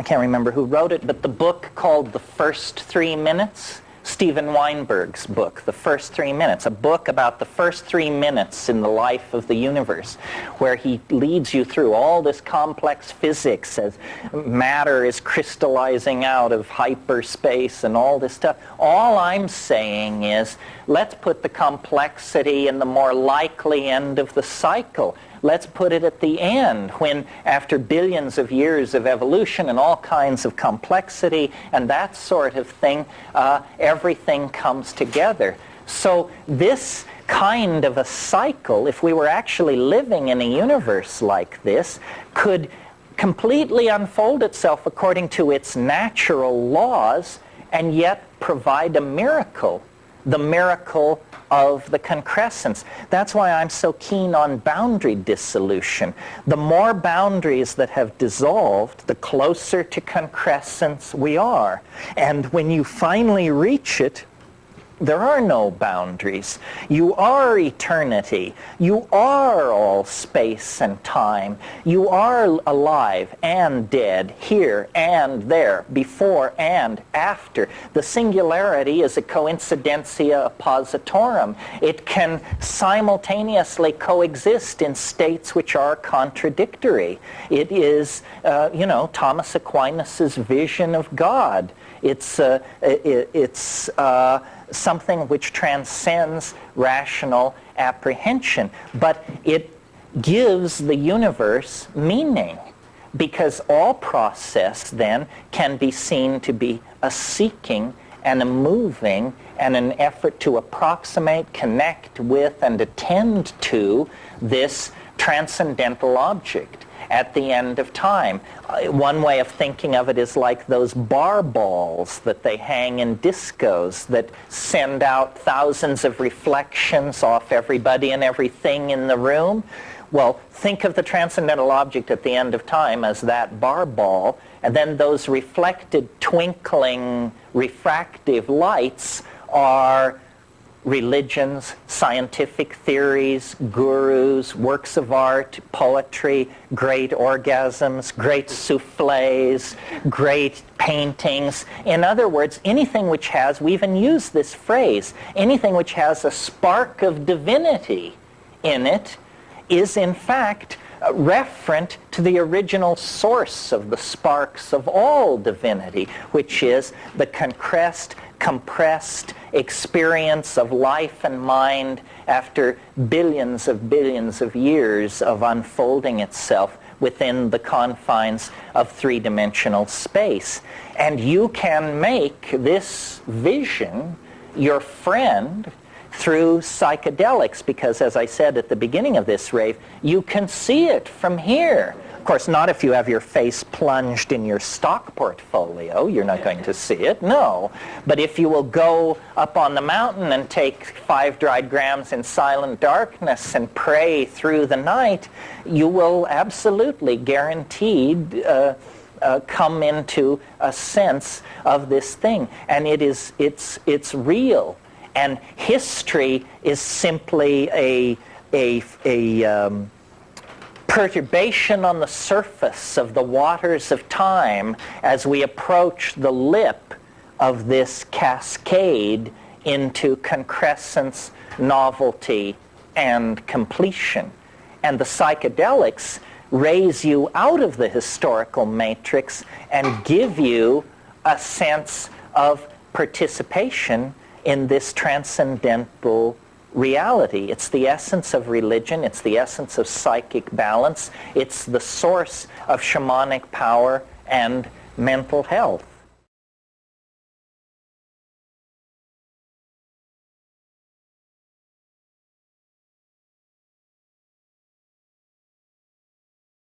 I can't remember who wrote it, but the book called The First Three Minutes, Steven Weinberg's book, The First Three Minutes, a book about the first three minutes in the life of the universe, where he leads you through all this complex physics as matter is crystallizing out of hyperspace and all this stuff. All I'm saying is, let's put the complexity in the more likely end of the cycle. Let's put it at the end when, after billions of years of evolution and all kinds of complexity and that sort of thing, uh, everything comes together. So this kind of a cycle, if we were actually living in a universe like this, could completely unfold itself according to its natural laws and yet provide a miracle, the miracle of the concrescence. That's why I'm so keen on boundary dissolution. The more boundaries that have dissolved, the closer to concrescence we are. And when you finally reach it, there are no boundaries. You are eternity. You are all space and time. You are alive and dead, here and there, before and after. The singularity is a coincidentia oppositorum. It can simultaneously coexist in states which are contradictory. It is, uh, you know, Thomas Aquinas's vision of God. It's, uh, it, it's uh, something which transcends rational apprehension. But it gives the universe meaning because all process then can be seen to be a seeking and a moving and an effort to approximate, connect with, and attend to this transcendental object at the end of time. Uh, one way of thinking of it is like those bar balls that they hang in discos that send out thousands of reflections off everybody and everything in the room. Well, think of the transcendental object at the end of time as that bar ball, and then those reflected, twinkling, refractive lights are religions, scientific theories, gurus, works of art, poetry, great orgasms, great souffles, great paintings. In other words, anything which has, we even use this phrase, anything which has a spark of divinity in it is in fact uh, referent to the original source of the sparks of all divinity, which is the concrest, compressed experience of life and mind after billions of billions of years of unfolding itself within the confines of three-dimensional space. And you can make this vision your friend through psychedelics because, as I said at the beginning of this rave, you can see it from here. Of course, not if you have your face plunged in your stock portfolio. You're not going to see it, no. But if you will go up on the mountain and take five dried grams in silent darkness and pray through the night, you will absolutely guaranteed uh, uh, come into a sense of this thing. And it is, it's, it's real. And history is simply a, a, a um, perturbation on the surface of the waters of time as we approach the lip of this cascade into concrescence, novelty, and completion. And the psychedelics raise you out of the historical matrix and give you a sense of participation in this transcendental reality. It's the essence of religion. It's the essence of psychic balance. It's the source of shamanic power and mental health.